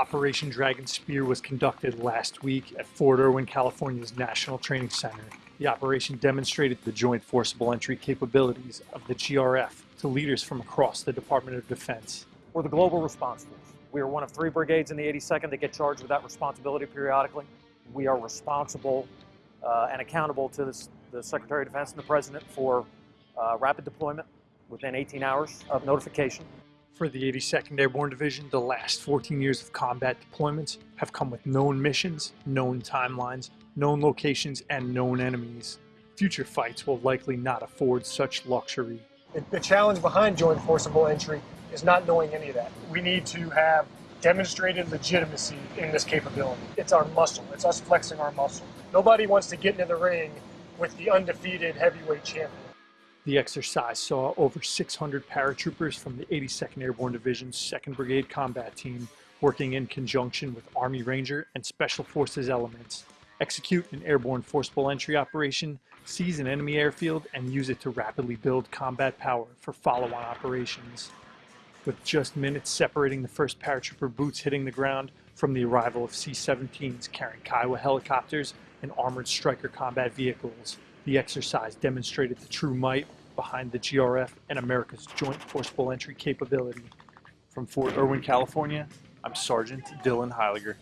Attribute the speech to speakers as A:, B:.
A: Operation Dragon Spear was conducted last week at Fort Irwin, California's National Training Center. The operation demonstrated the joint forcible entry capabilities of the GRF to leaders from across the Department of Defense.
B: We're the Global Response Force. We are one of three brigades in the 82nd that get charged with that responsibility periodically. We are responsible uh, and accountable to this, the Secretary of Defense and the President for uh, rapid deployment within 18 hours of notification.
A: For the 82nd Airborne Division, the last 14 years of combat deployments have come with known missions, known timelines, known locations, and known enemies. Future fights will likely not afford such luxury.
C: The, challenge behind joint forcible entry is not knowing any of that. We need to have demonstrated legitimacy in this capability. It's our muscle. It's us flexing our muscle. Nobody wants to get into the ring with the undefeated heavyweight champion.
A: The exercise saw over 600 paratroopers from the 82nd Airborne Division's 2nd Brigade Combat Team working in conjunction with Army Ranger and Special Forces elements execute an airborne forcible entry operation, seize an enemy airfield, and use it to rapidly build combat power for follow-on operations. With just minutes separating the first paratrooper boots hitting the ground from the arrival of C-17s carrying Kiowa helicopters and armored Stryker combat vehicles, the exercise demonstrated the true might behind the GRF and America's joint forcible entry capability. From Fort Irwin, California, I'm Sergeant Dylan Heiliger.